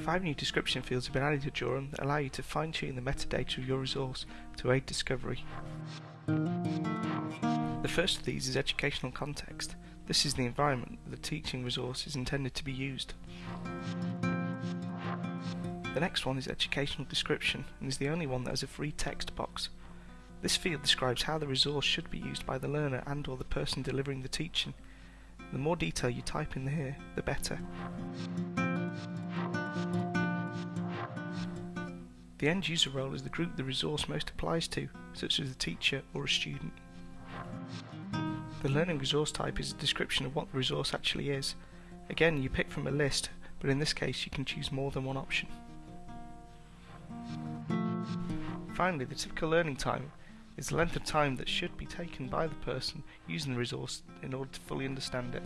Five new description fields have been added to Jorum that allow you to fine-tune the metadata of your resource to aid discovery. The first of these is educational context. This is the environment that the teaching resource is intended to be used. The next one is educational description and is the only one that has a free text box. This field describes how the resource should be used by the learner and or the person delivering the teaching. The more detail you type in here, the better. The end user role is the group the resource most applies to, such as a teacher or a student. The learning resource type is a description of what the resource actually is. Again, you pick from a list, but in this case you can choose more than one option. Finally, the typical learning time is the length of time that should be taken by the person using the resource in order to fully understand it.